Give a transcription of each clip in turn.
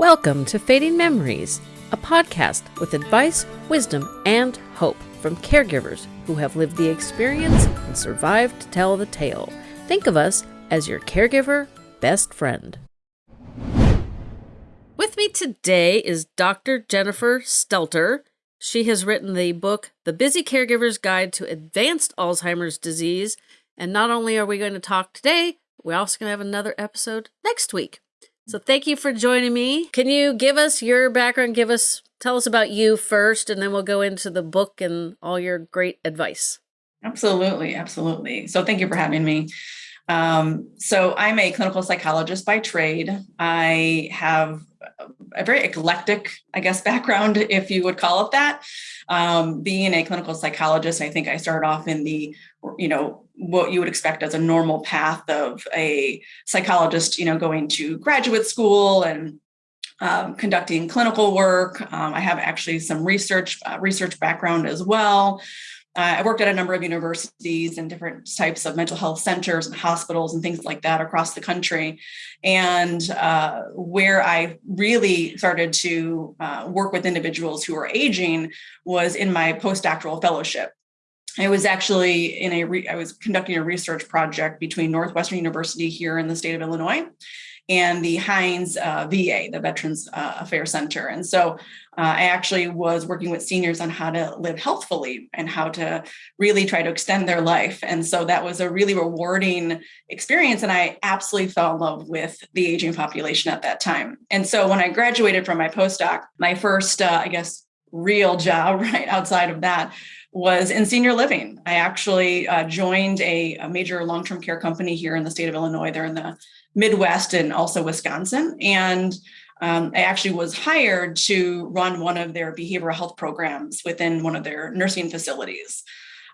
Welcome to Fading Memories, a podcast with advice, wisdom, and hope from caregivers who have lived the experience and survived to tell the tale. Think of us as your caregiver best friend. With me today is Dr. Jennifer Stelter. She has written the book, The Busy Caregiver's Guide to Advanced Alzheimer's Disease. And not only are we going to talk today, we're also going to have another episode next week. So thank you for joining me. Can you give us your background? Give us, tell us about you first, and then we'll go into the book and all your great advice. Absolutely, absolutely. So thank you for having me. Um, so I'm a clinical psychologist by trade. I have a very eclectic, I guess, background, if you would call it that. Um, being a clinical psychologist, I think I started off in the, you know, what you would expect as a normal path of a psychologist, you know, going to graduate school and um, conducting clinical work. Um, I have actually some research uh, research background as well. Uh, I worked at a number of universities and different types of mental health centers and hospitals and things like that across the country. And uh, where I really started to uh, work with individuals who are aging was in my postdoctoral fellowship. I was actually in a, re- I was conducting a research project between Northwestern University here in the state of Illinois and the Hines uh, VA, the Veterans uh, Affairs Center. And so uh, I actually was working with seniors on how to live healthfully and how to really try to extend their life. And so that was a really rewarding experience. And I absolutely fell in love with the aging population at that time. And so when I graduated from my postdoc, my first, uh, I guess, real job right outside of that was in senior living. I actually uh, joined a, a major long term care company here in the state of Illinois. They're in the Midwest and also Wisconsin. And um, I actually was hired to run one of their behavioral health programs within one of their nursing facilities.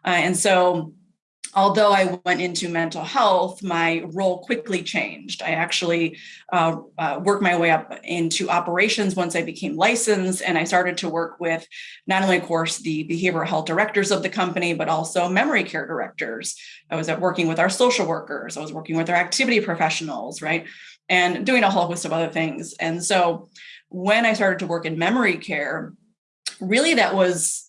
Uh, and so although I went into mental health, my role quickly changed. I actually uh, uh, worked my way up into operations once I became licensed, and I started to work with not only, of course, the behavioral health directors of the company, but also memory care directors. I was at working with our social workers, I was working with our activity professionals, right? And doing a whole host of other things. And so when I started to work in memory care, really that was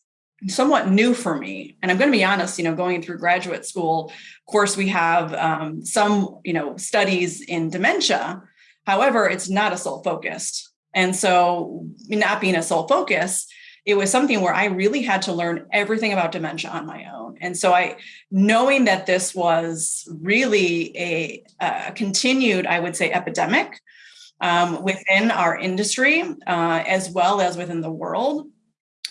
somewhat new for me. And i'm going to be honest you know going through graduate school of course we have um, some you know studies in dementia. However it's not a sole focused and so not being a sole focus it was something where i really had to learn everything about dementia on my own. And so i knowing that this was really a, a continued i would say epidemic um, within our industry uh, as well as within the world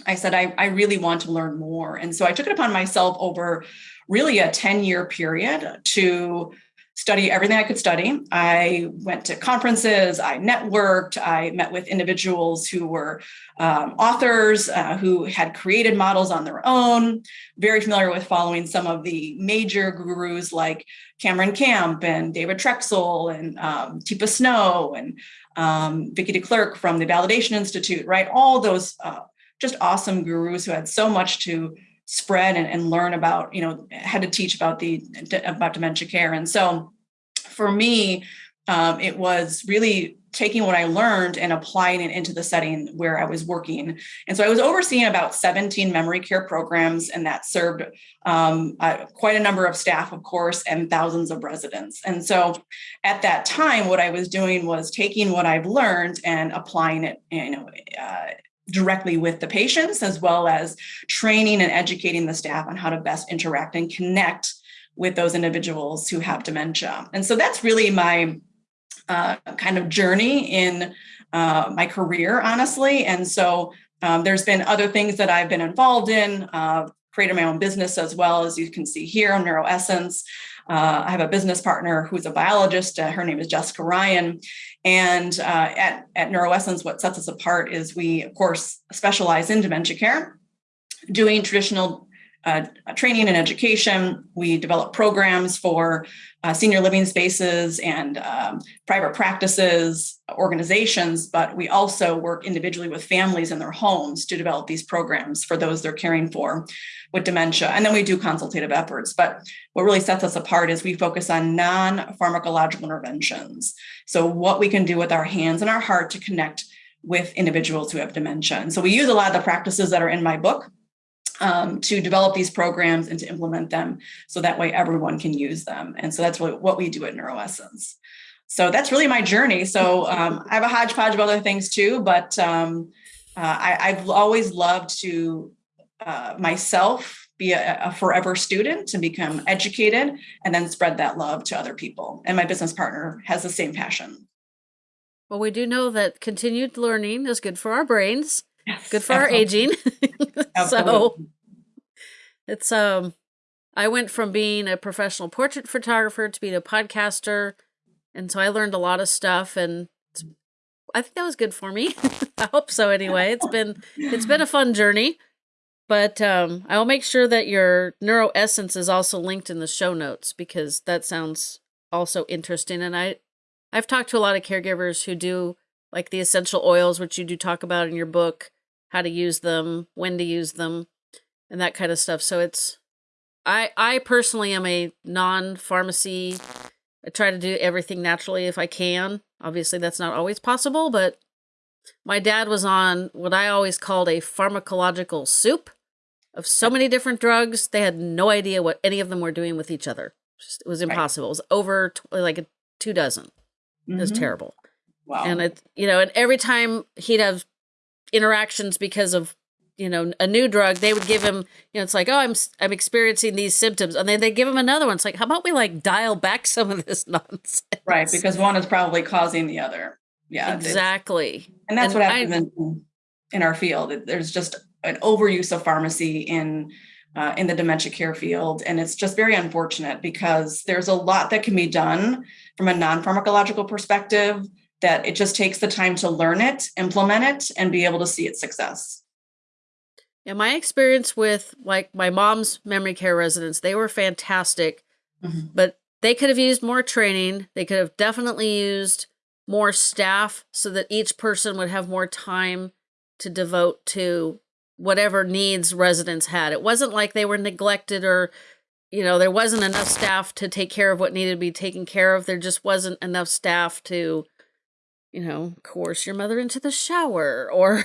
I said, I, I really want to learn more. And so I took it upon myself over really a 10 year period to study everything I could study. I went to conferences, I networked, I met with individuals who were um, authors, uh, who had created models on their own, very familiar with following some of the major gurus like Cameron Camp and David Troxel and um, Teepa Snow and um, Vicki de Klerk from the Validation Institute, right? All those uh, just awesome gurus who had so much to spread and, and learn about, you know, had to teach about the about dementia care. And so for me, um, it was really taking what I learned and applying it into the setting where I was working. And so I was overseeing about 17 memory care programs, and that served um, uh, quite a number of staff, of course, and thousands of residents. And so at that time, what I was doing was taking what I've learned and applying it, you know, uh, directly with the patients, as well as training and educating the staff on how to best interact and connect with those individuals who have dementia. And so that's really my uh, kind of journey in uh, my career, honestly. And so um, there's been other things that I've been involved in, uh, created my own business as well, as you can see here on NeuroEssence. Uh, I have a business partner who's a biologist. Uh, her name is Jessica Ryan. And uh, at, at NeuroEssence, what sets us apart is we, of course, specialize in dementia care, doing traditional uh, training and education. We develop programs for uh, senior living spaces and um, private practices, organizations, but we also work individually with families in their homes to develop these programs for those they're caring for with dementia. And then we do consultative efforts. But what really sets us apart is we focus on non pharmacological interventions. So, what we can do with our hands and our heart to connect with individuals who have dementia. And so we use a lot of the practices that are in my book um, to develop these programs and to implement them so that way everyone can use them. And so that's what, what we do at NeuroEssence. So that's really my journey. So um, I have a hodgepodge of other things too, but um, uh, I, have always loved to uh, myself be a, a, forever student and become educated and then spread that love to other people. And my business partner has the same passion. Well, we do know that continued learning is good for our brains, yes, good for absolutely. our aging. so it's um I went from being a professional portrait photographer to being a podcaster. And so I learned a lot of stuff and I think that was good for me. I hope so anyway. It's been it's been a fun journey. But um, I will make sure that your NeuroEssence is also linked in the show notes because that sounds also interesting. And I, I've talked to a lot of caregivers who do like the essential oils, which you do talk about in your book, how to use them, when to use them, and that kind of stuff. So it's, I, I personally am a non-pharmacy. I try to do everything naturally if I can. Obviously, that's not always possible, but my dad was on what I always called a pharmacological soup of so many different drugs. They had no idea what any of them were doing with each other. Just, it was impossible. Right. It was over like a two dozen. Mm -hmm. It was mm-hmm. terrible. Wow. And it, you know, and every time he'd have interactions because of, you know, a new drug, they would give him, you know, it's like, oh, I'm, I'm experiencing these symptoms. And then they give him another one. It's like, how about we like dial back some of this nonsense? Right. Because one is probably causing the other. Yeah. Exactly. And that's and what happens in, in our field. There's just an overuse of pharmacy in uh, in the dementia care field. And it's just very unfortunate because there's a lot that can be done from a non-pharmacological perspective that it just takes the time to learn it, implement it, and be able to see its success. Yeah, my experience with like my mom's memory care residents, they were fantastic, mm -hmm. but they could have used more training. They could have definitely used more staff so that each person would have more time to devote to whatever needs residents had. It wasn't like they were neglected or, you know, there wasn't enough staff to take care of what needed to be taken care of. There just wasn't enough staff to, you know, coerce your mother into the shower or,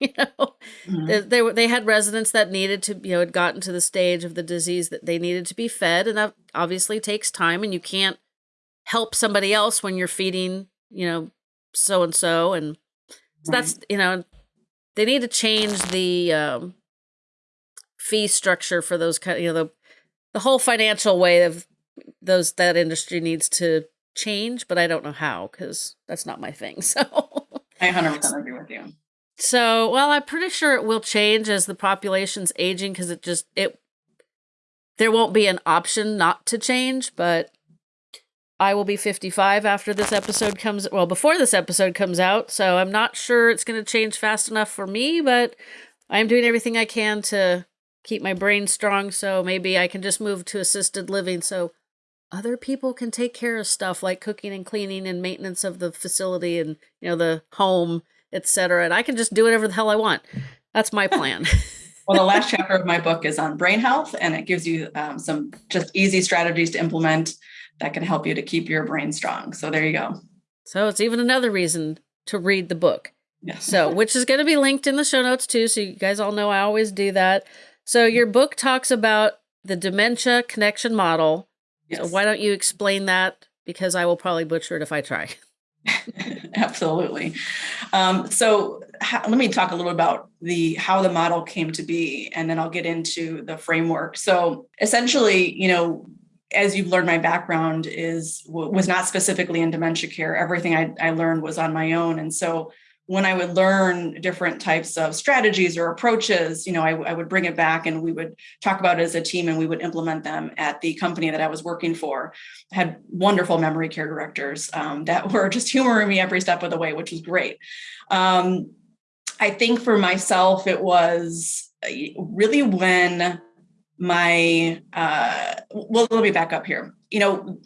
you know, mm -hmm. they, they, they had residents that needed to, you know, had gotten to the stage of the disease that they needed to be fed. And that obviously takes time and you can't help somebody else when you're feeding, you know, so and so. And so that's, you know, they need to change the um, fee structure for those kind. of, You know, the the whole financial way of those that industry needs to change, but I don't know how because that's not my thing. So I 100% agree with you. So, well, I'm pretty sure it will change as the population's aging because it just it there won't be an option not to change, but I will be 55 after this episode comes, well, before this episode comes out. So I'm not sure it's going to change fast enough for me, but I'm doing everything I can to keep my brain strong. So maybe I can just move to assisted living so other people can take care of stuff like cooking and cleaning and maintenance of the facility and, you know, the home, etc. And I can just do whatever the hell I want. That's my plan. well, the last chapter of my book is on brain health, and it gives you um, some just easy strategies to implement that can help you to keep your brain strong. So there you go. So it's even another reason to read the book. Yes. So, which is going to be linked in the show notes too. So you guys all know I always do that. So your book talks about the dementia connection model. Yes. So why don't you explain that? Because I will probably butcher it if I try. Absolutely. Um, so let me talk a little about the how the model came to be, and then I'll get into the framework. So essentially, you know, as you've learned, my background is was not specifically in dementia care. Everything I, I learned was on my own, and so when I would learn different types of strategies or approaches, you know, I, I, would bring it back and we would talk about it as a team and we would implement them at the company that I was working for. I had wonderful memory care directors um, that were just humoring me every step of the way, which was great. Um, I think for myself, it was uh, really when my uh, well let me back up here you know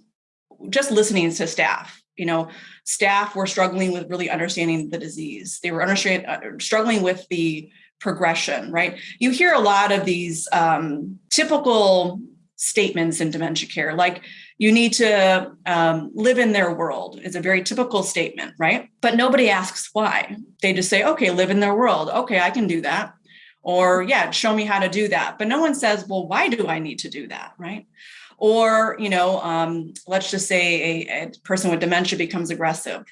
just listening to staff you know staff were struggling with really understanding the disease they were uh, struggling with the progression right you hear a lot of these um, typical statements in dementia care like you need to um, live in their world. It's a very typical statement, right? But nobody asks why. They just say, okay, live in their world. Okay, I can do that. Or, yeah, show me how to do that. But no one says, well, why do I need to do that, right? Or, you know, um, let's just say a, a person with dementia becomes aggressive.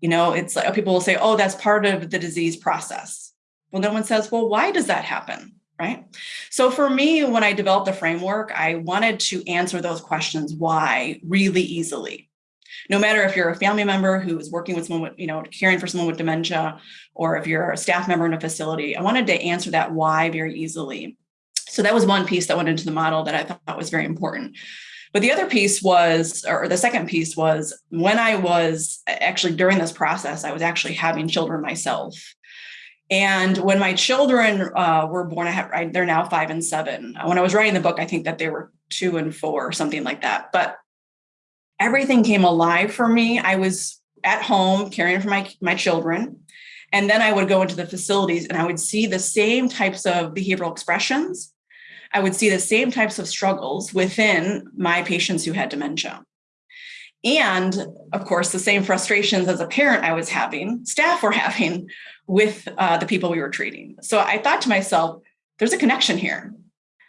You know, it's like people will say, oh, that's part of the disease process. Well, no one says, well, why does that happen? right? So for me, when I developed the framework, I wanted to answer those questions why really easily. No matter if you're a family member who is working with someone with, you know, caring for someone with dementia, or if you're a staff member in a facility, I wanted to answer that why very easily. So that was one piece that went into the model that I thought was very important. But the other piece was, or the second piece was when I was actually during this process, I was actually having children myself. And when my children uh, were born, I had, they're now five and seven. When I was writing the book, I think that they were two and four, something like that. But everything came alive for me. I was at home caring for my, my children. And then I would go into the facilities and I would see the same types of behavioral expressions. I would see the same types of struggles within my patients who had dementia. And of course, the same frustrations as a parent I was having, staff were having with uh, the people we were treating. So I thought to myself, there's a connection here.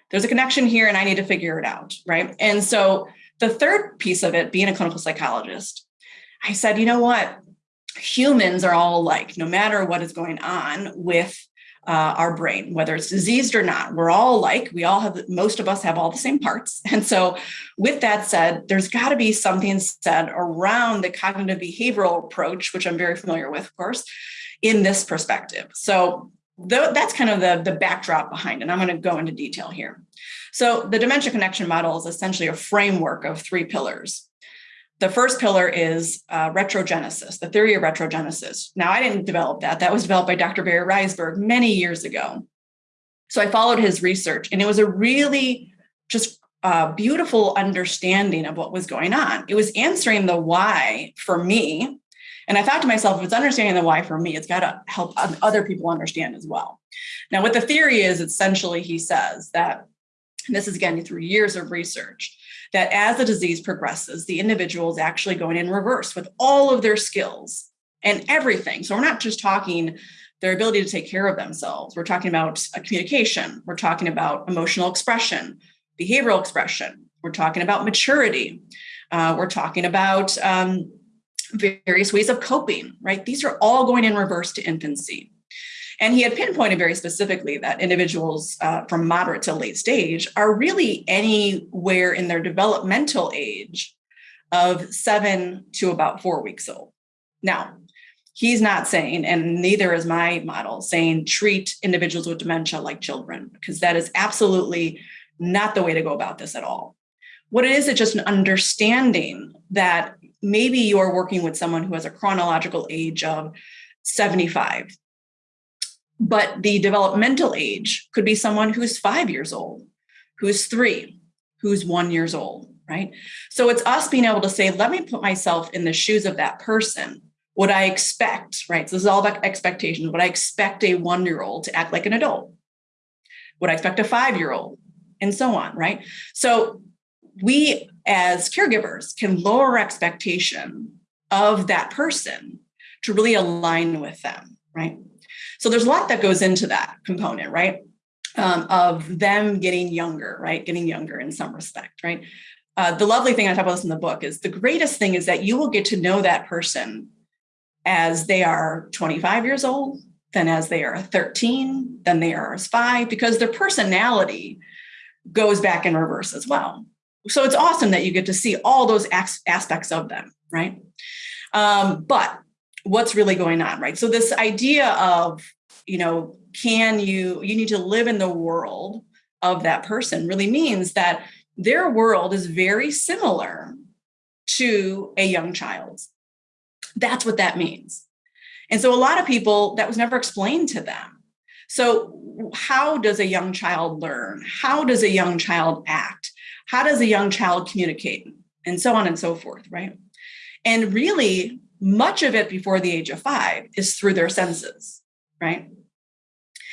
There's a connection here, and I need to figure it out. Right. And so the third piece of it, being a clinical psychologist, I said, you know what? Humans are all alike, no matter what is going on with uh, our brain, whether it's diseased or not. We're all alike. We all have, most of us have all the same parts. And so, with that said, there's got to be something said around the cognitive behavioral approach, which I'm very familiar with, of course, in this perspective. So th- that's kind of the, the backdrop behind it. And I'm going to go into detail here. So the dementia connection model is essentially a framework of three pillars. The first pillar is uh, retrogenesis, the theory of retrogenesis. Now, I didn't develop that. That was developed by Dr. Barry Reisberg many years ago. So I followed his research, and it was a really just uh, beautiful understanding of what was going on. It was answering the why for me and I thought to myself, if it's understanding the why for me, it's got to help other people understand as well. Now, what the theory is, essentially, he says that, this is again through years of research, that as the disease progresses, the individual is actually going in reverse with all of their skills and everything. So we're not just talking their ability to take care of themselves. We're talking about communication. We're talking about emotional expression, behavioral expression. We're talking about maturity. Uh, we're talking about um, various ways of coping, right? These are all going in reverse to infancy. And he had pinpointed very specifically that individuals uh, from moderate to late stage are really anywhere in their developmental age of seven to about four weeks old. Now, he's not saying, and neither is my model, saying treat individuals with dementia like children, because that is absolutely not the way to go about this at all. What it is, it's just an understanding that maybe you're working with someone who has a chronological age of 75 but the developmental age could be someone who's five years old who's three who's one years old right? So it's us being able to say let me put myself in the shoes of that person. What i expect right? So this is all about expectations. What i expect a one year old to act like an adult? What i expect a five year old and so on right? So we as caregivers can lower expectation of that person to really align with them, right? So there's a lot that goes into that component, right? Um, of them getting younger, right? Getting younger in some respect, right? Uh, the lovely thing I talk about this in the book is the greatest thing is that you will get to know that person as they are 25 years old, then as they are 13, then they are as five, because their personality goes back in reverse as well so it's awesome that you get to see all those aspects of them, right? Um, but what's really going on, right? So this idea of, you know, can you, you need to live in the world of that person really means that their world is very similar to a young child's. That's what that means. And so a lot of people, that was never explained to them. So, how does a young child learn? How does a young child act? How does a young child communicate and so on and so forth right and really much of it before the age of five is through their senses right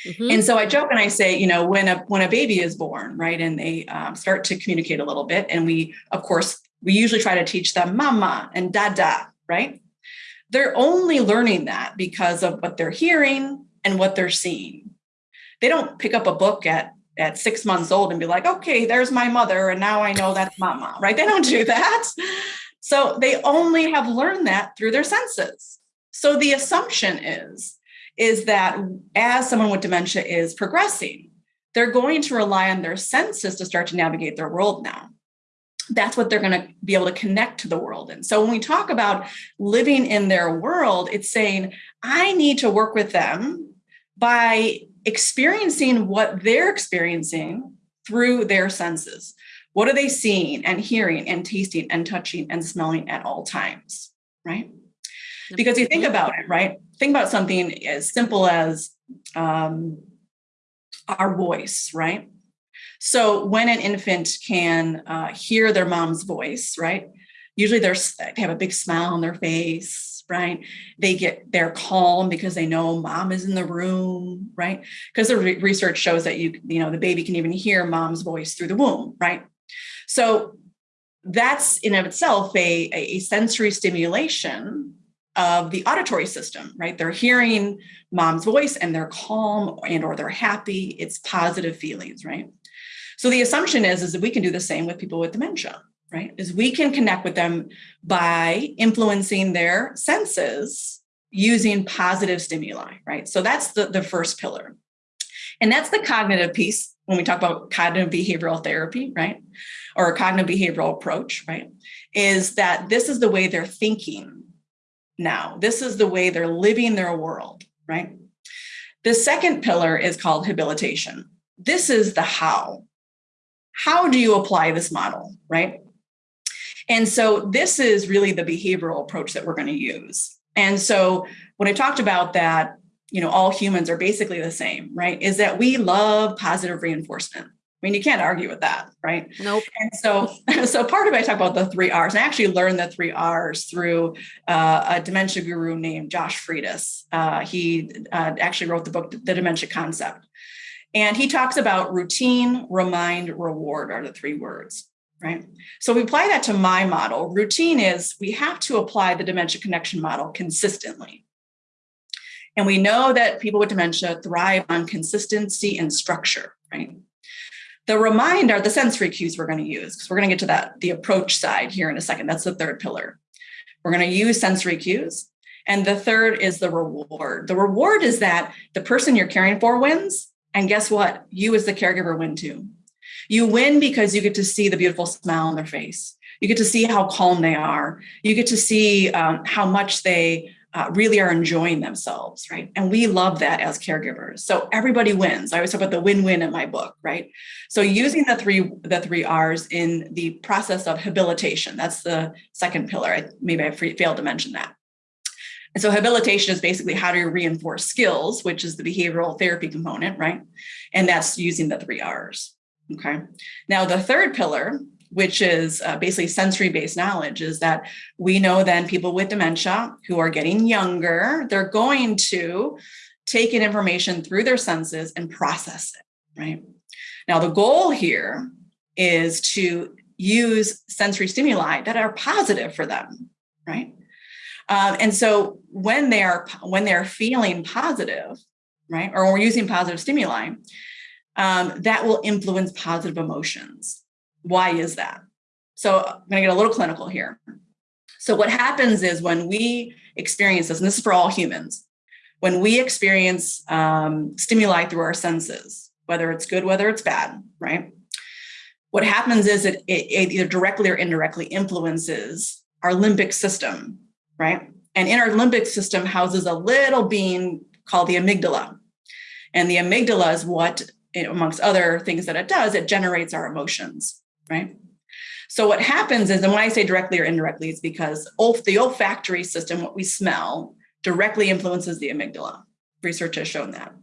mm-hmm. and so i joke and i say you know when a when a baby is born right and they um, start to communicate a little bit and we of course we usually try to teach them mama and dada, right? They're only learning that because of what they're hearing and what they're seeing. They don't pick up a book at at six months old and be like, okay, there's my mother, and now I know that's mama, right? They don't do that. So they only have learned that through their senses. So the assumption is, is that as someone with dementia is progressing, they're going to rely on their senses to start to navigate their world now. That's what they're going to be able to connect to the world. And so when we talk about living in their world, it's saying, I need to work with them by experiencing what they're experiencing through their senses. What are they seeing and hearing and tasting and touching and smelling at all times? Right. Because you think about it, right? Think about something as simple as um, our voice, right? So when an infant can uh, hear their mom's voice, right? Usually they're, they have a big smile on their face, right? They get, they're calm because they know mom is in the room, right? Because the re- research shows that you, you know, the baby can even hear mom's voice through the womb, right? So that's in of itself a, a sensory stimulation of the auditory system, right? They're hearing mom's voice and they're calm and or they're happy. It's positive feelings, right? So the assumption is, is that we can do the same with people with dementia, right? Is we can connect with them by influencing their senses using positive stimuli, right? So that's the, the first pillar. And that's the cognitive piece when we talk about cognitive behavioral therapy, right? Or a cognitive behavioral approach, right? Is that this is the way they're thinking now. This is the way they're living their world, right? The second pillar is called habilitation. This is the how. How do you apply this model, right? And so this is really the behavioral approach that we're going to use. And so when I talked about that, you know, all humans are basically the same, right? Is that we love positive reinforcement. I mean, you can't argue with that, right? Nope. And so, so part of it, I talk about the three R's. And I actually learned the three R's through uh, a dementia guru named Josh Freitas. Uh, he uh, actually wrote the book, The Dementia Concept. And he talks about routine, remind, reward are the three words, right? So we apply that to my model. Routine is we have to apply the dementia connection model consistently. And we know that people with dementia thrive on consistency and structure, right? The remind are the sensory cues we're going to use because we're going to get to that, the approach side here in a second. That's the third pillar. We're going to use sensory cues. And the third is the reward. The reward is that the person you're caring for wins. And guess what? You, as the caregiver, win too. You win because you get to see the beautiful smile on their face. You get to see how calm they are. You get to see um, how much they uh, really are enjoying themselves, right? And we love that as caregivers. So everybody wins. I always talk about the win-win in my book, right? So using the three the three R's in the process of habilitation. That's the second pillar. I, maybe I failed to mention that. And so habilitation is basically how do you reinforce skills, which is the behavioral therapy component, right? And that's using the three R's. Okay. Now the third pillar which is uh, basically sensory based knowledge, is that we know then people with dementia who are getting younger, they're going to take in information through their senses and process it, right? Now, the goal here is to use sensory stimuli that are positive for them, right? Um, and so when they are when they're feeling positive, right, or we're using positive stimuli, um, that will influence positive emotions. Why is that? So I'm going to get a little clinical here. So what happens is when we experience this, and this is for all humans, when we experience um, stimuli through our senses, whether it's good, whether it's bad, right? What happens is it, it, it either directly or indirectly influences our limbic system, right? And in our limbic system houses a little being called the amygdala. And the amygdala is what, amongst other things that it does, it generates our emotions right? So what happens is, and when I say directly or indirectly, it's because the olfactory system, what we smell, directly influences the amygdala. Research has shown that.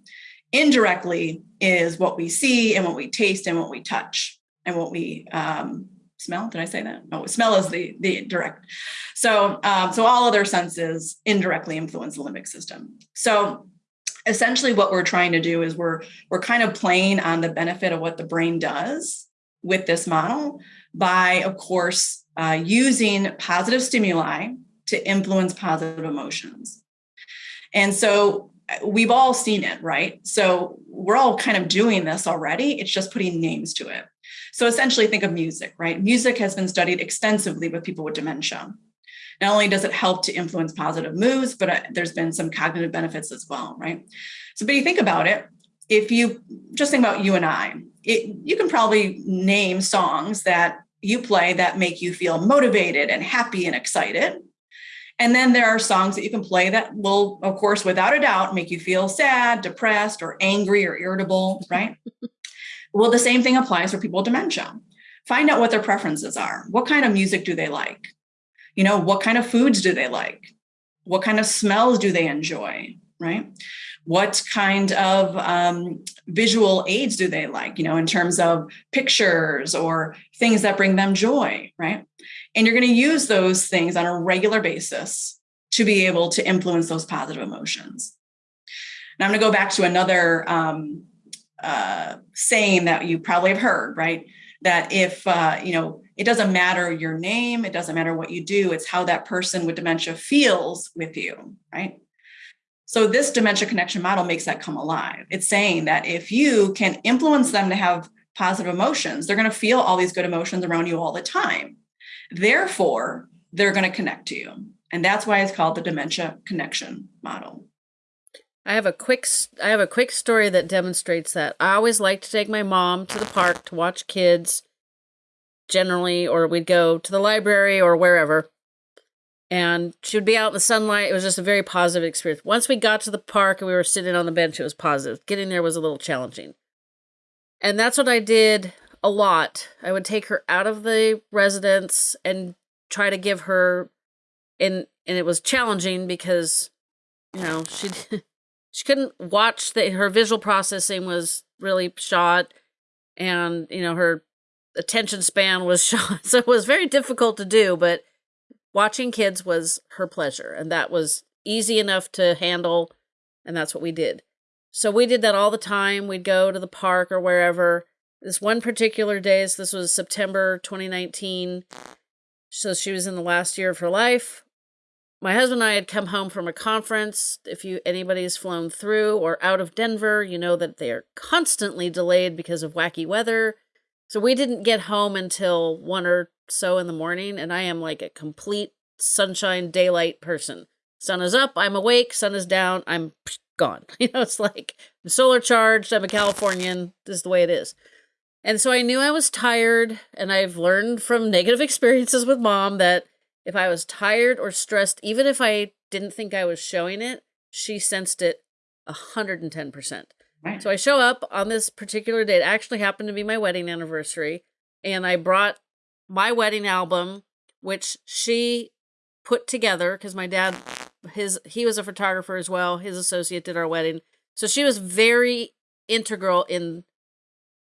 Indirectly is what we see and what we taste and what we touch and what we um, smell. Did I say that? No, smell is the the direct. So um, so all other senses indirectly influence the limbic system. So essentially, what we're trying to do is we're we're kind of playing on the benefit of what the brain does with this model by, of course, uh, using positive stimuli to influence positive emotions. And so uh, we've all seen it, right? So we're all kind of doing this already. It's just putting names to it. So essentially, think of music, right? Music has been studied extensively with people with dementia. Not only does it help to influence positive moves, but uh, there's been some cognitive benefits as well, right? So, but you think about it, if you just think about you and I, it, you can probably name songs that you play that make you feel motivated and happy and excited. And then there are songs that you can play that will, of course, without a doubt, make you feel sad, depressed, or angry or irritable, right? well, the same thing applies for people with dementia. Find out what their preferences are. What kind of music do they like? You know, what kind of foods do they like? What kind of smells do they enjoy? Right? what kind of um, visual aids do they like you know in terms of pictures or things that bring them joy right and you're going to use those things on a regular basis to be able to influence those positive emotions now i'm going to go back to another um, uh, saying that you probably have heard right that if uh, you know it doesn't matter your name it doesn't matter what you do it's how that person with dementia feels with you right so this dementia connection model makes that come alive. It's saying that if you can influence them to have positive emotions, they're going to feel all these good emotions around you all the time. Therefore, they're going to connect to you. And that's why it's called the dementia connection model. I have a quick I have a quick story that demonstrates that. I always like to take my mom to the park to watch kids generally or we'd go to the library or wherever and she would be out in the sunlight. It was just a very positive experience. Once we got to the park and we were sitting on the bench, it was positive. Getting there was a little challenging. And that's what I did a lot. I would take her out of the residence and try to give her and and it was challenging because you know, she she couldn't watch the her visual processing was really shot and you know, her attention span was shot. So it was very difficult to do, but watching kids was her pleasure and that was easy enough to handle and that's what we did. So we did that all the time. We'd go to the park or wherever. This one particular day so this was september 2019 so she was in the last year of her life. My husband and i had come home from a conference. If you anybody's flown through or out of denver you know that they are constantly delayed because of wacky weather so we didn't get home until one or so in the morning, and I am like a complete sunshine daylight person. Sun is up, I'm awake. Sun is down, I'm gone. You know, it's like I'm solar charged. I'm a Californian. This is the way it is. And so I knew I was tired, and I've learned from negative experiences with mom that if I was tired or stressed, even if I didn't think I was showing it, she sensed it 110%. So I show up on this particular date. It actually happened to be my wedding anniversary. And I brought my wedding album, which she put together because my dad, his he was a photographer as well. His associate did our wedding. So she was very integral in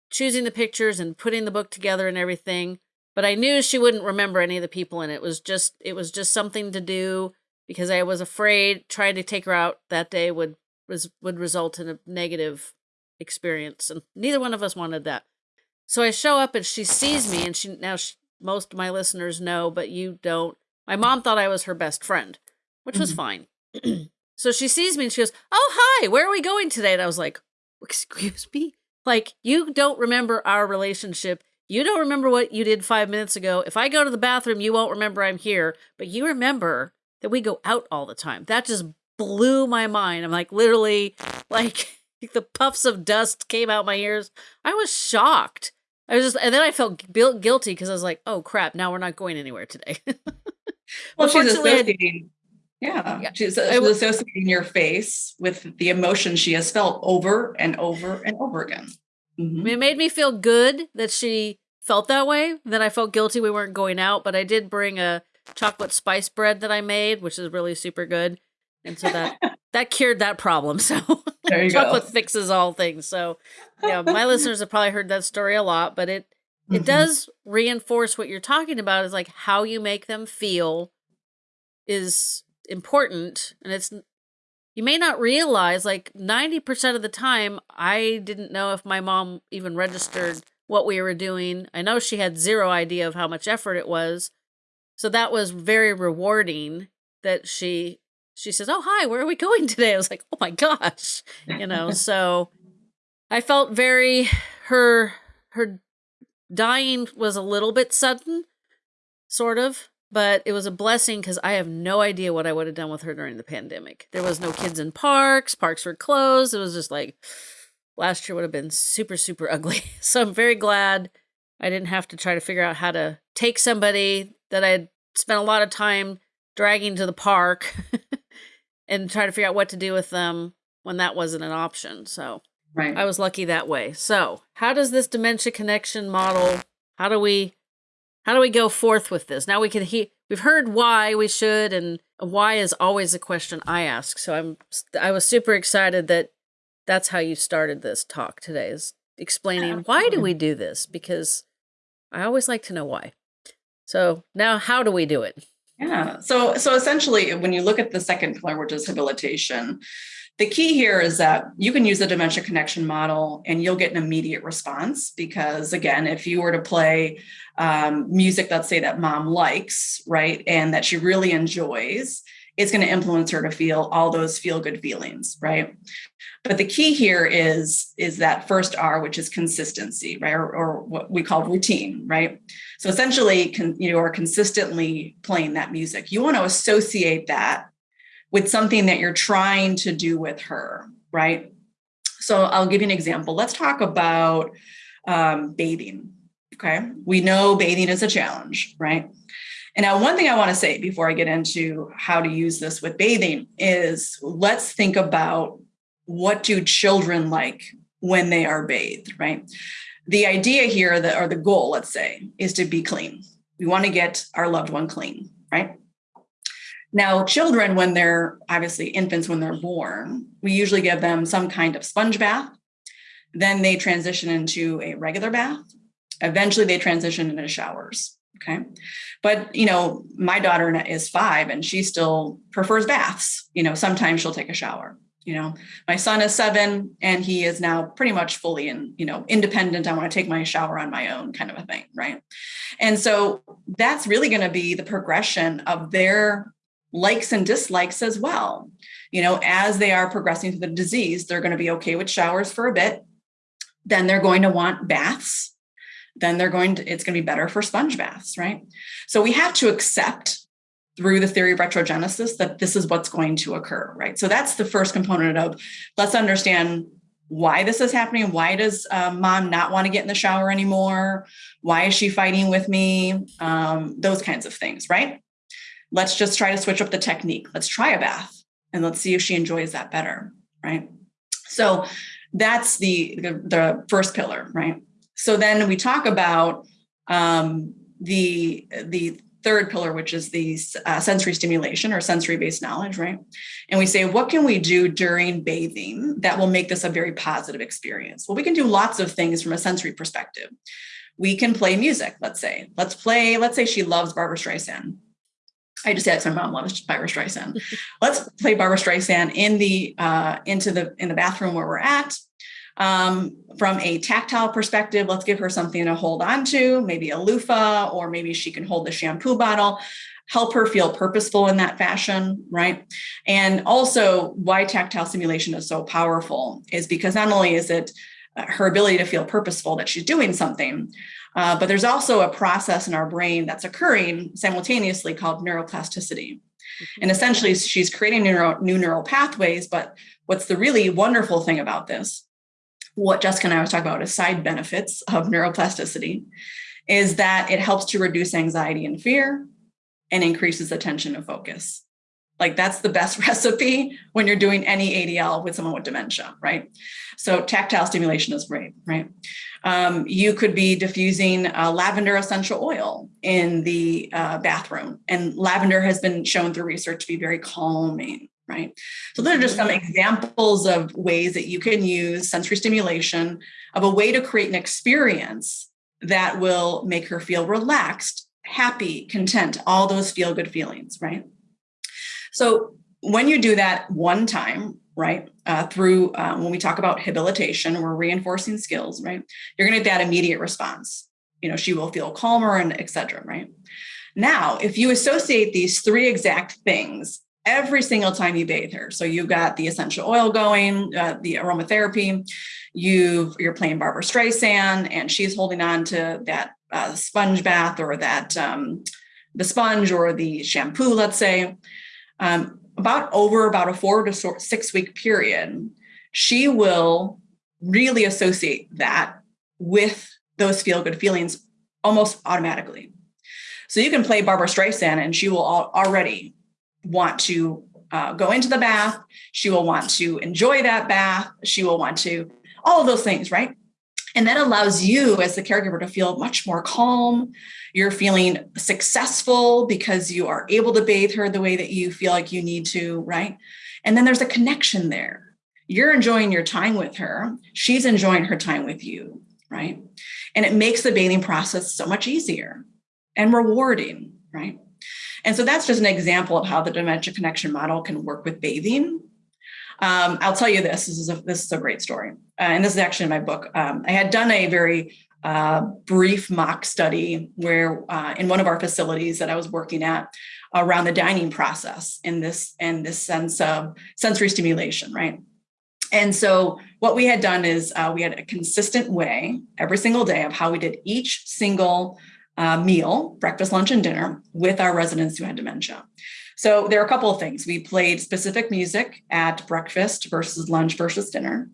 choosing the pictures and putting the book together and everything. But I knew she wouldn't remember any of the people in it. it was just it was just something to do because I was afraid trying to take her out that day would was would result in a negative experience and neither one of us wanted that. So i show up and she sees me and she now she, most of my listeners know but you don't. My mom thought i was her best friend which was mm-hmm. fine. So she sees me and she goes oh hi where are we going today? And i was like excuse me? Like you don't remember our relationship. You don't remember what you did five minutes ago. If i go to the bathroom you won't remember i'm here but you remember that we go out all the time. That just blew my mind. I'm like literally like the puffs of dust came out my ears. I was shocked. I was just, and then I felt guilty because I was like, "Oh crap! Now we're not going anywhere today." well, she's associating. Yeah, yeah. She's, she's associating your face with the emotion she has felt over and over and over again. Mm-hmm. It made me feel good that she felt that way. Then I felt guilty we weren't going out, but I did bring a chocolate spice bread that I made, which is really super good and so that that cured that problem. So chocolate go. fixes all things. So yeah, my listeners have probably heard that story a lot, but it it mm-hmm. does reinforce what you're talking about is like how you make them feel is important and it's you may not realize like 90% of the time I didn't know if my mom even registered what we were doing. I know she had zero idea of how much effort it was, so that was very rewarding that she she says, "Oh, hi, where are we going today?" I was like, "Oh my gosh." You know, so I felt very her her dying was a little bit sudden, sort of, but it was a blessing because I have no idea what I would have done with her during the pandemic. There was no kids in parks, parks were closed. It was just like last year would have been super, super ugly. So I'm very glad I didn't have to try to figure out how to take somebody that I had spent a lot of time dragging to the park and try to figure out what to do with them when that wasn't an option. So right. I was lucky that way. So how does this dementia connection model, how do we how do we go forth with this? Now we can he we've heard why we should and why is always a question I ask. So I'm I was super excited that that's how you started this talk today is explaining why do we do this because I always like to know why. So now how do we do it? Yeah. So so essentially when you look at the second pillar which is habilitation, the key here is that you can use the dementia connection model and you'll get an immediate response because again, if you were to play um, music, let's say that mom likes, right, and that she really enjoys, it's going to influence her to feel all those feel good feelings, right? But the key here is is that first R, which is consistency, right, or, or what we call routine, right? So essentially, con, you are consistently playing that music. You want to associate that with something that you're trying to do with her, right? So I'll give you an example. Let's talk about um, bathing. Okay. We know bathing is a challenge, right? And now, one thing I want to say before I get into how to use this with bathing is let's think about what do children like when they are bathed, right? The idea here that, or the goal, let's say, is to be clean. We want to get our loved one clean, right? Now, children, when they're obviously infants, when they're born, we usually give them some kind of sponge bath. Then they transition into a regular bath. Eventually, they transition into showers. Okay. But, you know, my daughter is five and she still prefers baths. You know, sometimes she'll take a shower. You know, my son is seven and he is now pretty much fully in, you know, independent. I want to take my shower on my own kind of a thing. Right. And so that's really going to be the progression of their likes and dislikes as well. You know, as they are progressing through the disease, they're going to be okay with showers for a bit. Then they're going to want baths. Then they're going to, it's going to be better for sponge baths, right? So we have to accept through the theory of retrogenesis that this is what's going to occur, right? So that's the first component of let's understand why this is happening. Why does um, mom not want to get in the shower anymore? Why is she fighting with me? Um, those kinds of things, right? let's just try to switch up the technique. Let's try a bath and let's see if she enjoys that better, right? So that's the, the, the first pillar, right? So then we talk about um, the, the third pillar, which is the uh, sensory stimulation or sensory based knowledge, right? And we say, what can we do during bathing that will make this a very positive experience? Well, we can do lots of things from a sensory perspective. We can play music, let's say. Let's play, let's say she loves Barbra Streisand. I just asked my mom loves Barbra Streisand. Let's play Barbra Streisand in the uh, into the in the bathroom where we're at. Um, from a tactile perspective, let's give her something to hold on to, maybe a loofah, or maybe she can hold the shampoo bottle, help her feel purposeful in that fashion, right? And also, why tactile stimulation is so powerful is because not only is it uh, her ability to feel purposeful that she's doing something, uh, but there's also a process in our brain that's occurring simultaneously called neuroplasticity. Mm-hmm. And essentially, she's creating neuro, new neural pathways. But what's the really wonderful thing about this, what Jessica and I was talking about is side benefits of neuroplasticity, is that it helps to reduce anxiety and fear and increases attention and focus. Like that's the best recipe when you're doing any ADL with someone with dementia, right? So tactile stimulation is great, right? Um, you could be diffusing uh, lavender essential oil in the uh, bathroom, and lavender has been shown through research to be very calming, right? So those are just some examples of ways that you can use sensory stimulation of a way to create an experience that will make her feel relaxed, happy, content, all those feel good feelings, right? So when you do that one time, right, uh, through um, when we talk about habilitation, we're reinforcing skills, right? You're going to get that immediate response. You know, she will feel calmer and etc. Right. Now, if you associate these three exact things every single time you bathe her, so you've got the essential oil going, uh, the aromatherapy, you you're playing Barbra Streisand, and she's holding on to that uh, sponge bath or that um, the sponge or the shampoo, let's say, um, about over about a four to six week period, she will really associate that with those feel good feelings almost automatically. So you can play Barbra Streisand and she will already want to uh, go into the bath. She will want to enjoy that bath. She will want to, all of those things, right? And that allows you as the caregiver to feel much more calm. You're feeling successful because you are able to bathe her the way that you feel like you need to, right? And then there's a connection there. You're enjoying your time with her. She's enjoying her time with you, right? And it makes the bathing process so much easier and rewarding, right? And so that's just an example of how the dementia connection model can work with bathing. Um, I'll tell you this, this is a, this is a great story. Uh, and this is actually in my book. Um, I had done a very uh, brief mock study where uh, in one of our facilities that I was working at around the dining process in this and this sense of sensory stimulation, right? And so what we had done is uh, we had a consistent way every single day of how we did each single uh, meal, breakfast, lunch, and dinner with our residents who had dementia. So there are a couple of things. We played specific music at breakfast versus lunch versus dinner.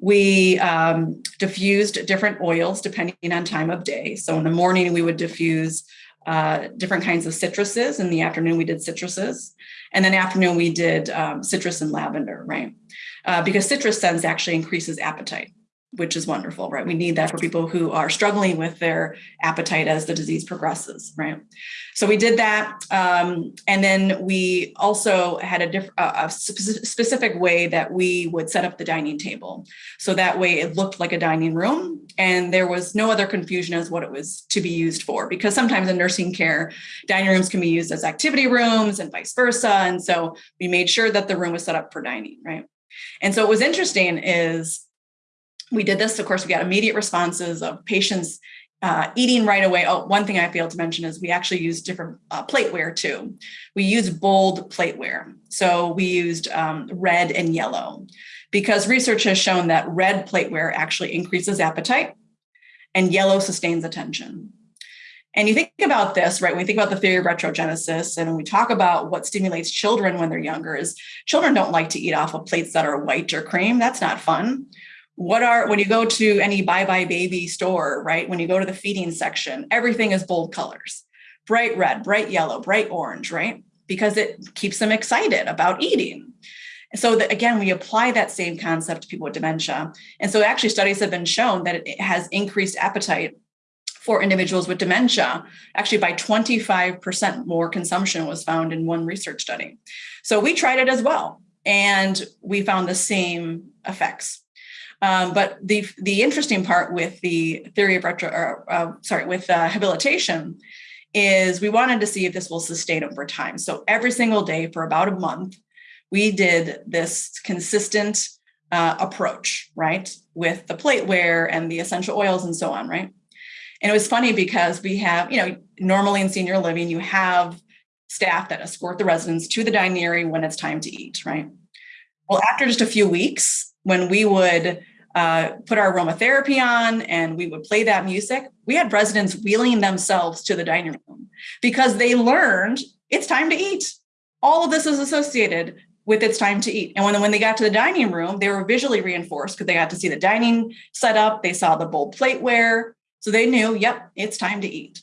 We um, diffused different oils depending on time of day. So in the morning, we would diffuse uh, different kinds of citruses. In the afternoon, we did citruses. And then afternoon, we did um, citrus and lavender, right? Uh, because citrus scents actually increases appetite which is wonderful, right? We need that for people who are struggling with their appetite as the disease progresses, right? So we did that, um, and then we also had a, diff- a specific way that we would set up the dining table, so that way it looked like a dining room, and there was no other confusion as what it was to be used for. Because sometimes in nursing care, dining rooms can be used as activity rooms and vice versa, and so we made sure that the room was set up for dining, right? And so what was interesting is we did this. Of course, we got immediate responses of patients uh, eating right away. Oh, one thing I failed to mention is we actually use different uh, plateware too. We use bold plateware. So we used um, red and yellow because research has shown that red plateware actually increases appetite and yellow sustains attention. And you think about this, right? When we think about the theory of retrogenesis and we talk about what stimulates children when they're younger is children don't like to eat off of plates that are white or cream. That's not fun what are when you go to any buybuy BABY store right when you go to the feeding section everything is bold colors. Bright red bright yellow bright orange right? Because it keeps them excited about eating. So that again we apply that same concept to people with dementia. And so actually studies have been shown that it has increased appetite for individuals with dementia. Actually by 25% more consumption was found in one research study. So we tried it as well and we found the same effects um, but the the interesting part with the theory of retro, or, uh, sorry, with uh, habilitation, is we wanted to see if this will sustain over time. So every single day for about a month, we did this consistent uh, approach, right, with the plateware and the essential oils and so on, right. And it was funny because we have, you know, normally in senior living, you have staff that escort the residents to the dining area when it's time to eat, right? Well, after just a few weeks, when we would uh, put our aromatherapy on and we would play that music. We had residents wheeling themselves to the dining room because they learned it's time to eat. All of this is associated with it's time to eat. And when, when they got to the dining room, they were visually reinforced because they got to see the dining set up, they saw the bold plateware. So they knew, yep, it's time to eat.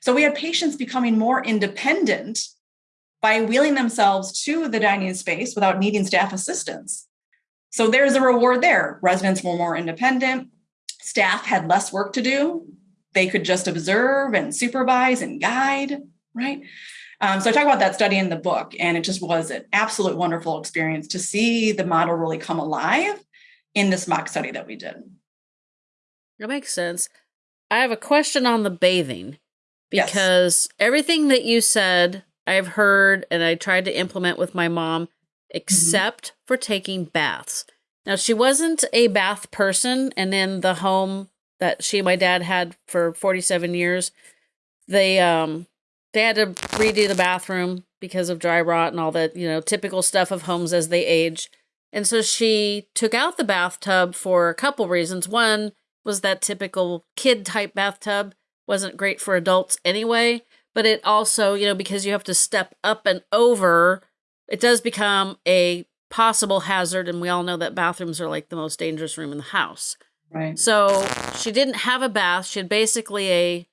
So we had patients becoming more independent by wheeling themselves to the dining space without needing staff assistance. So there's a reward there. Residents were more independent, staff had less work to do. They could just observe and supervise and guide, right? Um, so I talk about that study in the book, and it just was an absolute wonderful experience to see the model really come alive in this mock study that we did. That makes sense. I have a question on the bathing because yes. everything that you said, I've heard and I tried to implement with my mom Mm-hmm. except mm-hmm. for taking baths. Now, she wasn't a bath person, and in the home that she and my dad had for 47 years, they um they had to redo the bathroom because of dry rot and all that, you know, typical stuff of homes as they age. And so she took out the bathtub for a couple reasons. One was that typical kid type bathtub wasn't great for adults anyway, but it also, you know, because you have to step up and over, it does become a possible hazard. And we all know that bathrooms are like the most dangerous room in the house. Right. So she didn't have a bath. She had basically a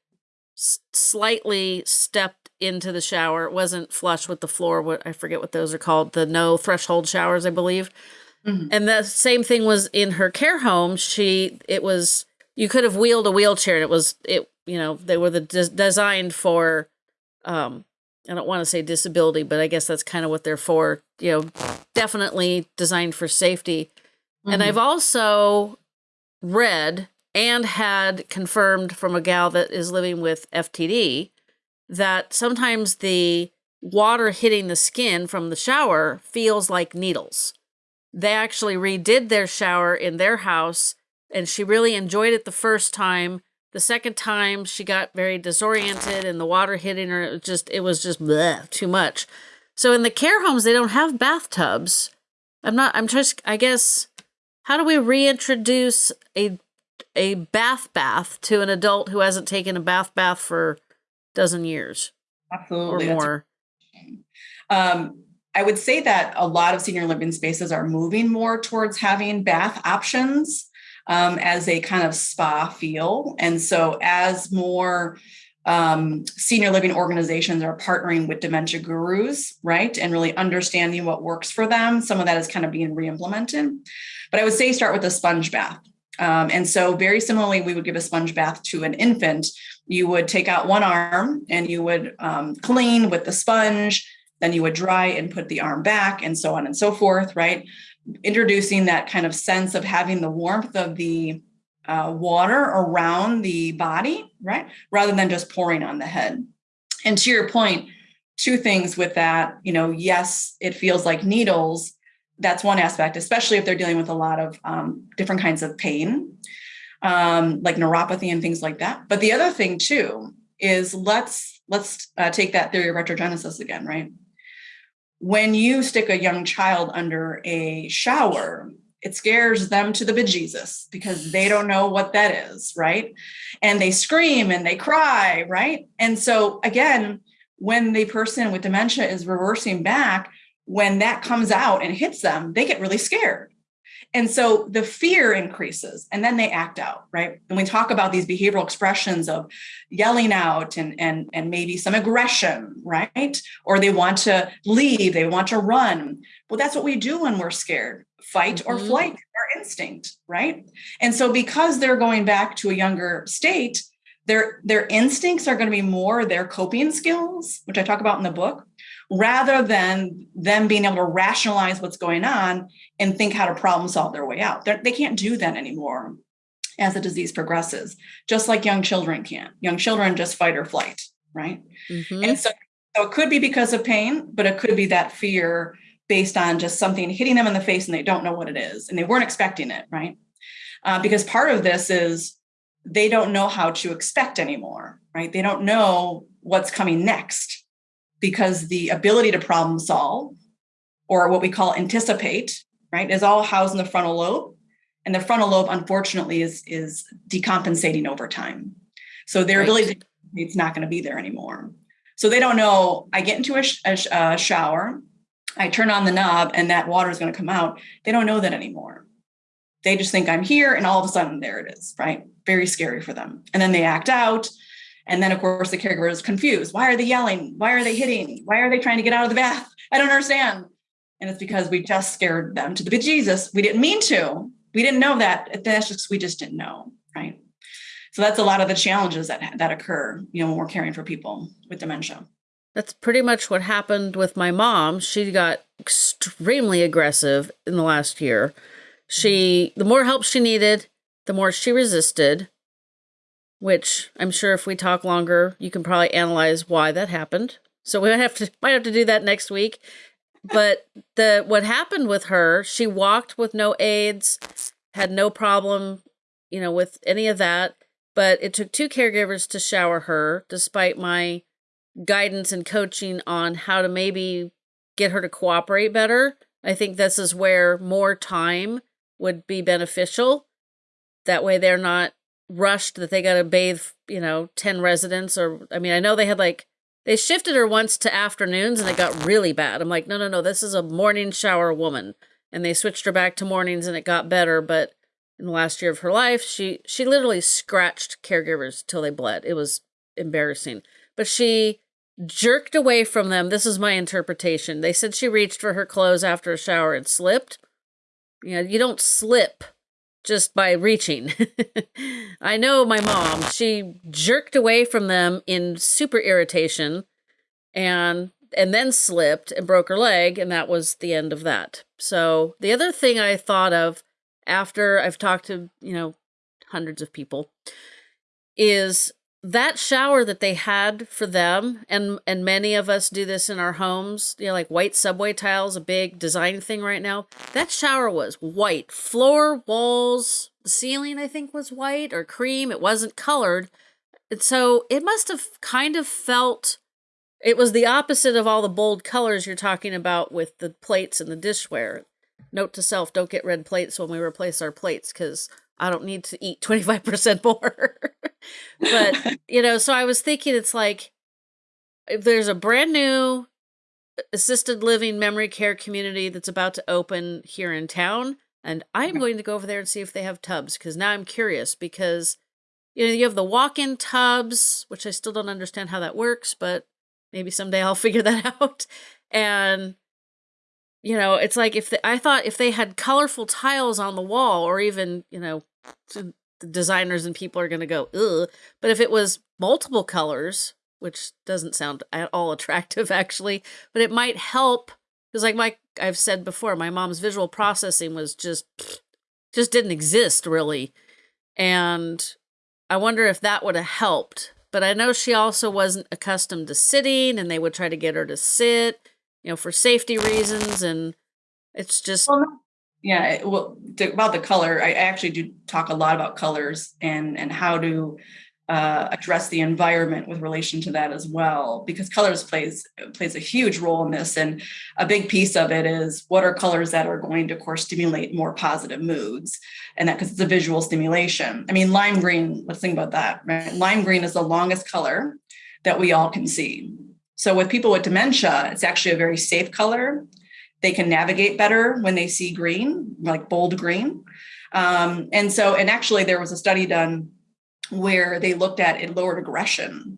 slightly stepped into the shower. It wasn't flush with the floor. What I forget what those are called. The no threshold showers, I believe. Mm-hmm. And the same thing was in her care home. She it was you could have wheeled a wheelchair. And it was it you know they were the des- designed for. Um, I don't want to say disability, but I guess that's kind of what they're for. You know, definitely designed for safety. Mm-hmm. And I've also read and had confirmed from a gal that is living with FTD that sometimes the water hitting the skin from the shower feels like needles. They actually redid their shower in their house and she really enjoyed it the first time. The second time she got very disoriented and the water hitting her it just it was just bleh, too much. So in the care homes they don't have bathtubs. I'm not I'm just I guess how do we reintroduce a a bath bath to an adult who hasn't taken a bath bath for a dozen years absolutely or more um, i would say that a lot of senior living spaces are moving more towards having bath options um, as a kind of spa feel and so as more um, senior living organizations are partnering with dementia gurus, right? And really understanding what works for them. Some of that is kind of being re-implemented. But I would say start with a sponge bath. Um, and so, very similarly, we would give a sponge bath to an infant. You would take out one arm and you would um, clean with the sponge, then you would dry and put the arm back, and so on and so forth, right? Introducing that kind of sense of having the warmth of the uh, water around the body, right? Rather than just pouring on the head. And to your point, two things with that, you know, yes, it feels like needles, that's one aspect, especially if they're dealing with a lot of um, different kinds of pain, um, like neuropathy and things like that. But the other thing too is let's let's uh, take that theory of retrogenesis again, right? When you stick a young child under a shower, it scares them to the bejesus because they don't know what that is, right? And they scream and they cry, right? And so again, when the person with dementia is reversing back, when that comes out and hits them, they get really scared. And so the fear increases and then they act out, right? And we talk about these behavioral expressions of yelling out and, and, and maybe some aggression, right? Or they want to leave, they want to run. Well, that's what we do when we're scared fight mm-hmm. or flight, our instinct, right? And so because they're going back to a younger state, their, their instincts are going to be more their coping skills, which I talk about in the book, rather than them being able to rationalize what's going on and think how to problem solve their way out. They're, they can not do that anymore as the disease progresses, just like young children can. Young children just fight or flight, right? Mm-hmm. And so, so it could be because of pain, but it could be that fear based on just something hitting them in the face and they don't know what it is and they weren't expecting it, right? Uh, because part of this is they don't know how to expect anymore, right? They don't know what's coming next because the ability to problem solve or what we call anticipate right is all housed in the frontal lobe. And the frontal lobe unfortunately is is decompensating over time. So their right. ability to it's not going to be there anymore. So they don't know i get into a, sh- a, a shower i turn on the knob and that water is going to come out. They don't know that anymore. They just think i'm here and all of a sudden there it is right? Very scary for them. And then they act out and then, of course, the caregiver is confused. Why are they yelling? Why are they hitting? Why are they trying to get out of the bath? I don't understand. And it's because we just scared them to the bejesus. We didn't mean to. We didn't know that. That's just we just didn't know, right? So that's a lot of the challenges that that occur, you know, when we're caring for people with dementia. That's pretty much what happened with my mom. She got extremely aggressive in the last year. She the more help she needed, the more she resisted which I'm sure if we talk longer, you can probably analyze why that happened. So we might have to might have to do that next week. But the what happened with her, she walked with no aids, had no problem, you know, with any of that. But it took two caregivers to shower her, despite my guidance and coaching on how to maybe get her to cooperate better. I think this is where more time would be beneficial. That way they're not rushed that they got to bathe, you know, 10 residents or I mean, I know they had like they shifted her once to afternoons and it got really bad. I'm like, "No, no, no, this is a morning shower woman." And they switched her back to mornings and it got better, but in the last year of her life, she she literally scratched caregivers till they bled. It was embarrassing. But she jerked away from them. This is my interpretation. They said she reached for her clothes after a shower and slipped. You know, you don't slip just by reaching. I know my mom, she jerked away from them in super irritation and and then slipped and broke her leg and that was the end of that. So, the other thing I thought of after I've talked to, you know, hundreds of people is that shower that they had for them and and many of us do this in our homes you know like white subway tiles a big design thing right now that shower was white. Floor walls ceiling i think was white or cream. It wasn't colored. And so it must have kind of felt it was the opposite of all the bold colors you're talking about with the plates and the dishware. Note to self don't get red plates when we replace our plates because I don't need to eat 25% more. but, you know, so I was thinking it's like if there's a brand new assisted living memory care community that's about to open here in town, and I'm mm-hmm. going to go over there and see if they have tubs because now I'm curious because you know you have the walk-in tubs, which I still don't understand how that works, but maybe someday I'll figure that out. And you know, it's like if the, I thought if they had colorful tiles on the wall, or even you know, the designers and people are going to go, ugh. But if it was multiple colors, which doesn't sound at all attractive actually, but it might help because, like my I've said before, my mom's visual processing was just just didn't exist really, and I wonder if that would have helped. But I know she also wasn't accustomed to sitting, and they would try to get her to sit you know, for safety reasons. And it's just. Well, yeah. Well, to, about the color, I actually do talk a lot about colors and, and how to uh, address the environment with relation to that as well, because colors plays plays a huge role in this, and a big piece of it is what are colors that are going to, of course, stimulate more positive moods, and that because it's a visual stimulation. I mean, lime green. Let's think about that. Right? Lime green is the longest color that we all can see. So with people with dementia, it's actually a very safe color. They can navigate better when they see green, like bold green. Um, and so, and actually, there was a study done where they looked at it lowered aggression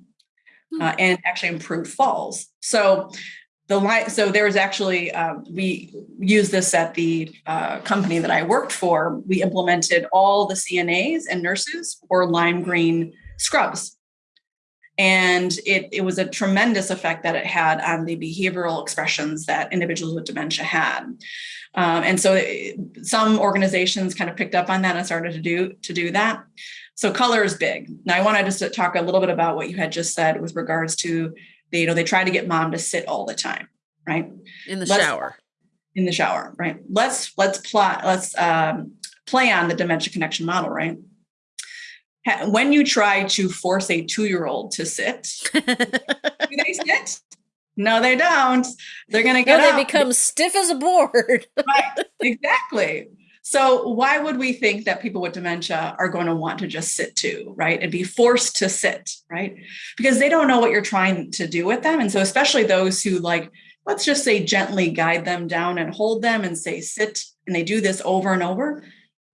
hmm. uh, and actually improved falls. So the light, so there was actually um, we used this at the uh, company that I worked for. We implemented all the CNAs and nurses for lime green scrubs and it, it was a tremendous effect that it had on the behavioral expressions that individuals with dementia had. Um, and so it, some organizations kind of picked up on that and started to do to do that. So color is big. Now I wanted to just talk a little bit about what you had just said with regards to the, you know, they try to get mom to sit all the time, right? In the let's, shower. In the shower, right? Let's let's plot, let's um, play on the dementia connection model, right? When you try to force a two-year-old to sit, do they sit? No, they don't. They're going to get. No, they become stiff as a board. right. Exactly. So why would we think that people with dementia are going to want to just sit too, right? And be forced to sit, right? Because they don't know what you're trying to do with them. And so especially those who like, let's just say gently guide them down and hold them and say sit, and they do this over and over,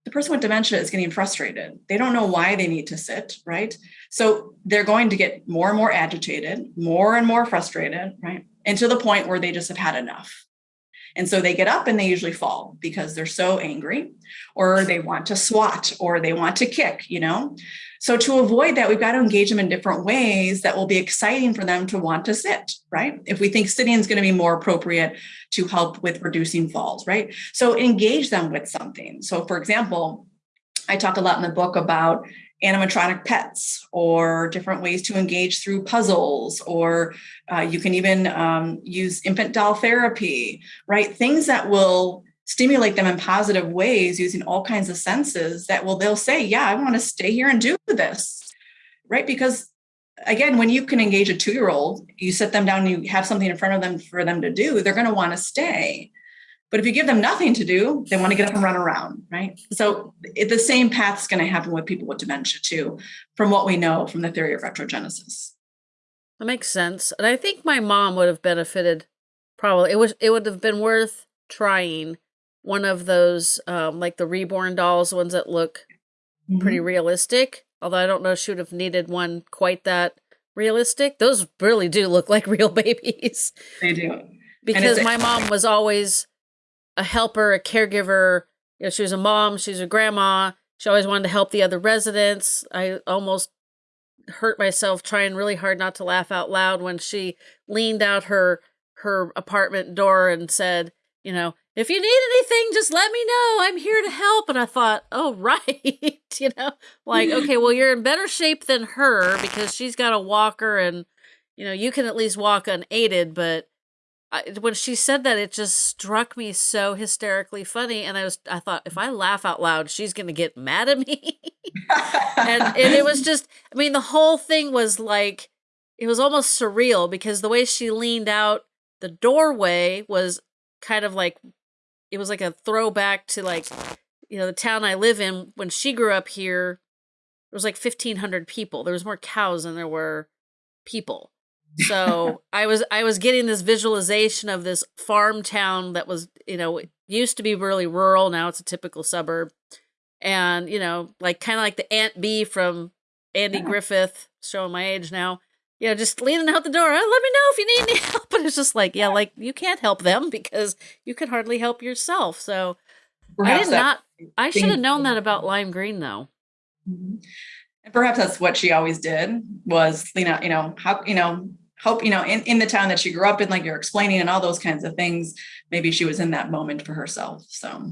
the person with dementia is getting frustrated. They don't know why they need to sit, right? So they're going to get more and more agitated, more and more frustrated, right? And to the point where they just have had enough. And so they get up and they usually fall because they're so angry, or they want to swat, or they want to kick, you know? So to avoid that, we've got to engage them in different ways that will be exciting for them to want to sit, right? If we think sitting is going to be more appropriate to help with reducing falls, right? So engage them with something. So for example, I talk a lot in the book about animatronic pets or different ways to engage through puzzles or uh, you can even um, use infant doll therapy right things that will stimulate them in positive ways using all kinds of senses that will they'll say yeah i want to stay here and do this right because again, when you can engage a two year old, you sit them down, you have something in front of them for them to do, they're going to want to stay. But if you give them nothing to do, they want to get up and run around, right? So it, the same path is going to happen with people with dementia too, from what we know from the theory of retrogenesis. That makes sense. And I think my mom would have benefited probably it was it would have been worth trying one of those um like the reborn dolls, ones that look mm-hmm. pretty realistic. Although I don't know she would have needed one quite that realistic. Those really do look like real babies. They do. Because my mom was always a helper, a caregiver. You know, she was a mom, she's a grandma. She always wanted to help the other residents. I almost hurt myself trying really hard not to laugh out loud when she leaned out her her apartment door and said, you know, if you need anything, just let me know. I'm here to help. And I thought, oh, right. you know, like, okay, well, you're in better shape than her because she's got a walker and, you know, you can at least walk unaided. But I, when she said that, it just struck me so hysterically funny. And I was, I thought, if I laugh out loud, she's going to get mad at me. and, and it was just, I mean, the whole thing was like, it was almost surreal because the way she leaned out the doorway was kind of like, it was like a throwback to like, you know, the town I live in. When she grew up here, there was like 1,500 people. There was more cows than there were people so I was I was getting this visualization of this farm town that was, you know, used to be really rural, now it's a typical suburb. And, you know, like kind of like the Aunt Bee from Andy yeah. Griffith, showing my age now. You know, just leaning out the door. Oh, let me know if you need any help. But it's just like, yeah, like you can't help them because you can hardly help yourself. So Perhaps I did not. I should have known that about lime green, though. Mm-hmm. And perhaps that's what she always did was, you know, you know, how, you know, hope you know in, in the town that she grew up in like you're explaining and all those kinds of things maybe she was in that moment for herself so.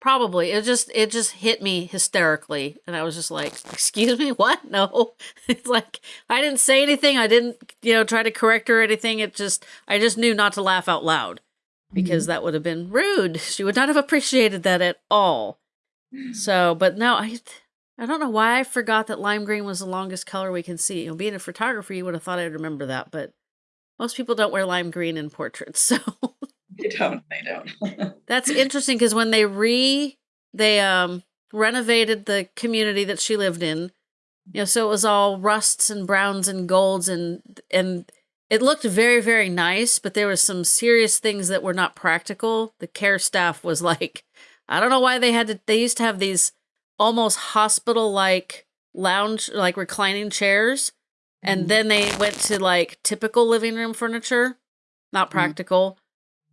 Probably. It just it just hit me hysterically and i was just like excuse me what? No. It's like i didn't say anything i didn't you know try to correct her or anything it just i just knew not to laugh out loud because mm-hmm. that would have been rude. She would not have appreciated that at all. So but no i I don't know why I forgot that lime green was the longest color we can see. You know, being a photographer, you would have thought I'd remember that, but most people don't wear lime green in portraits, so they don't. They don't. That's interesting because when they re they um renovated the community that she lived in, you know, so it was all rusts and browns and golds and and it looked very very nice, but there was some serious things that were not practical. The care staff was like, I don't know why they had to. They used to have these almost hospital like lounge like reclining chairs and mm-hmm. then they went to like typical living room furniture not mm-hmm. practical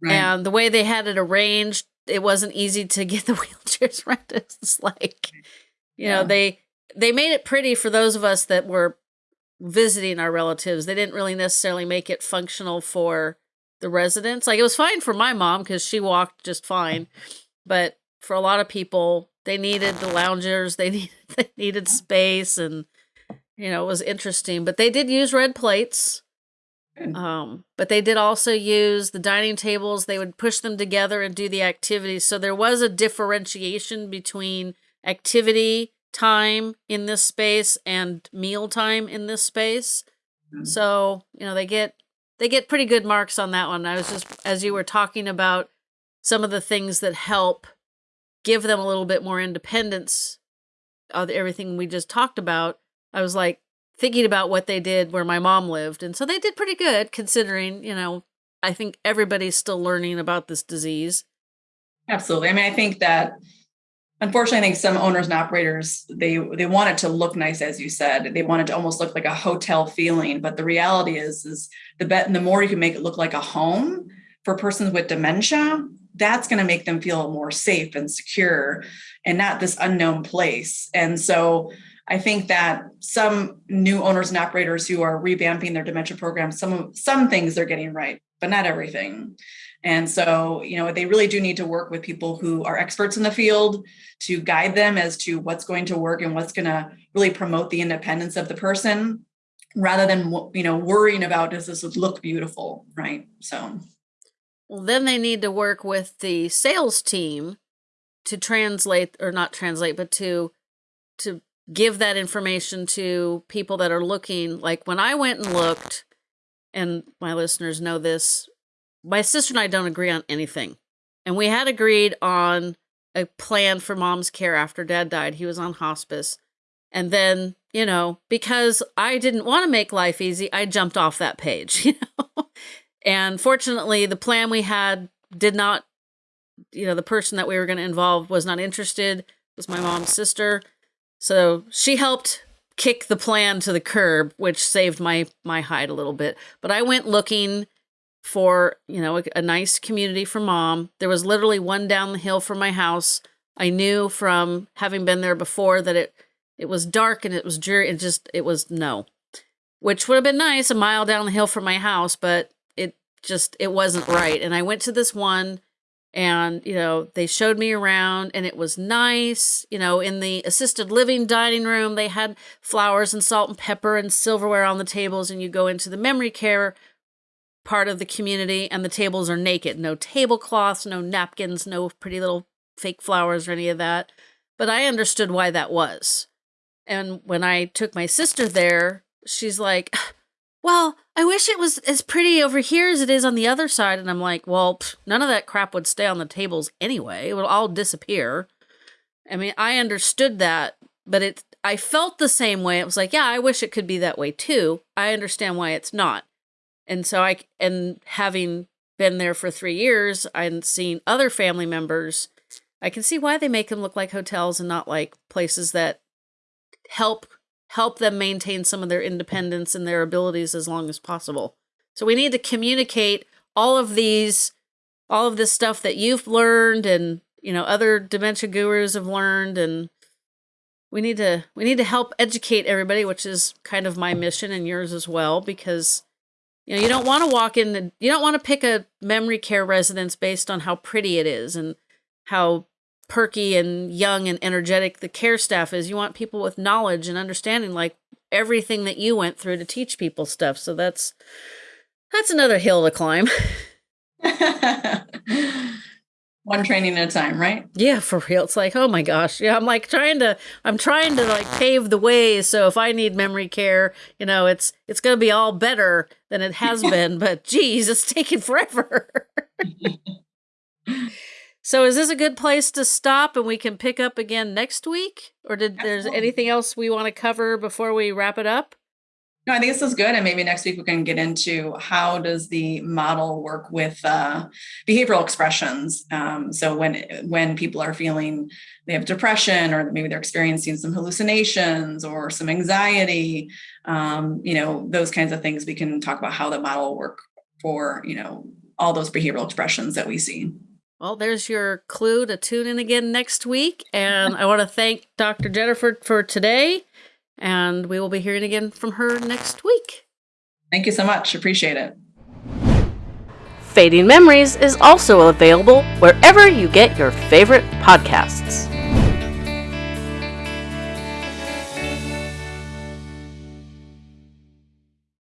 right. and the way they had it arranged it wasn't easy to get the wheelchairs right it's like you yeah. know they they made it pretty for those of us that were visiting our relatives they didn't really necessarily make it functional for the residents like it was fine for my mom because she walked just fine but for a lot of people they needed the loungers they needed they needed space and you know it was interesting but they did use red plates um but they did also use the dining tables they would push them together and do the activities so there was a differentiation between activity time in this space and meal time in this space mm-hmm. so you know they get they get pretty good marks on that one i was just as you were talking about some of the things that help give them a little bit more independence of everything we just talked about, I was like thinking about what they did where my mom lived. And so they did pretty good considering, you know, I think everybody's still learning about this disease. Absolutely. I mean, I think that unfortunately, I think some owners and operators they they want it to look nice, as you said. They want it to almost look like a hotel feeling. But the reality is, is the bet the more you can make it look like a home for persons with dementia, that's going to make them feel more safe and secure and not this unknown place. And so I think that some new owners and operators who are revamping their dementia programs, some some things they're getting right, but not everything. And so, you know, they really do need to work with people who are experts in the field to guide them as to what's going to work and what's going to really promote the independence of the person rather than, you know, worrying about does this look beautiful, right? So well, then they need to work with the sales team to translate or not translate, but to to give that information to people that are looking. Like when I went and looked, and my listeners know this, my sister and I don't agree on anything. And we had agreed on a plan for mom's care after dad died. He was on hospice. And then, you know, because I didn't want to make life easy, I jumped off that page, you know. And fortunately, the plan we had did not, you know, the person that we were going to involve was not interested, it was my mom's sister. So she helped kick the plan to the curb, which saved my my hide a little bit. But I went looking for, you know, a, a nice community for mom. There was literally one down the hill from my house. I knew from having been there before that it it was dark and it was dreary. and just it was no, which would have been nice a mile down the hill from my house, but just it wasn't right. And I went to this one and you know they showed me around and it was nice you know in the assisted living dining room they had flowers and salt and pepper and silverware on the tables and you go into the memory care part of the community and the tables are naked. No tablecloths, no napkins, no pretty little fake flowers or any of that. But I understood why that was. And when I took my sister there, she's like, Well, I wish it was as pretty over here as it is on the other side. And I'm like, Well, pff, none of that crap would stay on the tables anyway. It would all disappear. I mean, I understood that, but it I felt the same way. It was like, yeah, I wish it could be that way too. I understand why it's not. And so I, and having been there for three years and seen other family members, I can see why they make them look like hotels and not like places that help help them maintain some of their independence and their abilities as long as possible. So we need to communicate all of these all of this stuff that you've learned and you know other dementia gurus have learned and we need to we need to help educate everybody which is kind of my mission and yours as well because you know, you don't want to walk in the, you don't want to pick a memory care residence based on how pretty it is and how perky and young and energetic the care staff is. You want people with knowledge and understanding like everything that you went through to teach people stuff. So that's that's another hill to climb. one training at a time, right? Yeah, for real. It's like, oh my gosh. Yeah, I'm like trying to I'm trying to like pave the way so if I need memory care, you know, it's it's going to be all better than it has been, but geez, it's taking forever. so is this a good place to stop and we can pick up again next week or did Absolutely. there's anything else we want to cover before we wrap it up? No, I think this is good, and maybe next week we can get into how does the model work with uh, behavioral expressions. Um, so when when people are feeling they have depression, or maybe they're experiencing some hallucinations or some anxiety, um, you know, those kinds of things, we can talk about how the model work for you know all those behavioral expressions that we see. Well, there's your clue to tune in again next week, and I want to thank Dr. Jennifer for today. And we will be hearing again from her next week. Thank you so much. Appreciate it. Fading Memories is also available wherever you get your favorite podcasts.